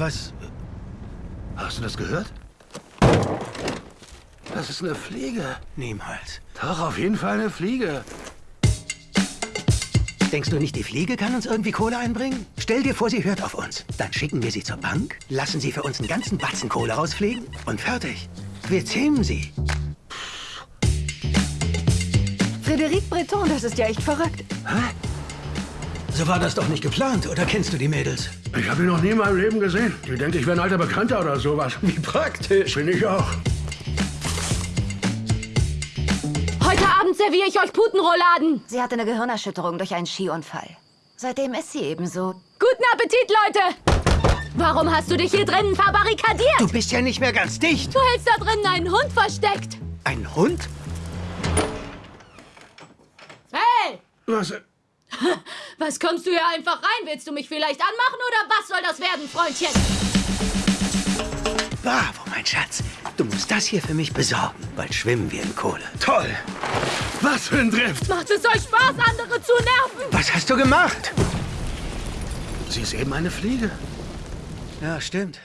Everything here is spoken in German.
Was? Hast du das gehört? Das ist eine Fliege. Niemals. Doch, auf jeden Fall eine Fliege. Denkst du nicht, die Fliege kann uns irgendwie Kohle einbringen? Stell dir vor, sie hört auf uns. Dann schicken wir sie zur Bank, lassen sie für uns einen ganzen Batzen Kohle rausfliegen und fertig. Wir zähmen sie. Frédéric Breton, das ist ja echt verrückt. Hä? So war das doch nicht geplant, oder kennst du die Mädels? Ich habe ihn noch nie in meinem Leben gesehen. Die denkt, ich wäre ein alter Bekannter oder sowas. Wie praktisch. Bin ich auch. Heute Abend serviere ich euch Putenrouladen. Sie hatte eine Gehirnerschütterung durch einen Skiunfall. Seitdem ist sie ebenso. Guten Appetit, Leute! Warum hast du dich hier drinnen verbarrikadiert? Du bist ja nicht mehr ganz dicht. Du hältst da drinnen einen Hund versteckt. Ein Hund? Hey! Was? Was kommst du hier einfach rein? Willst du mich vielleicht anmachen oder was soll das werden, Freundchen? Bravo, mein Schatz. Du musst das hier für mich besorgen. Bald schwimmen wir in Kohle. Toll. Was für ein Drift. Macht es euch Spaß, andere zu nerven? Was hast du gemacht? Sie ist eben eine Fliege. Ja, stimmt.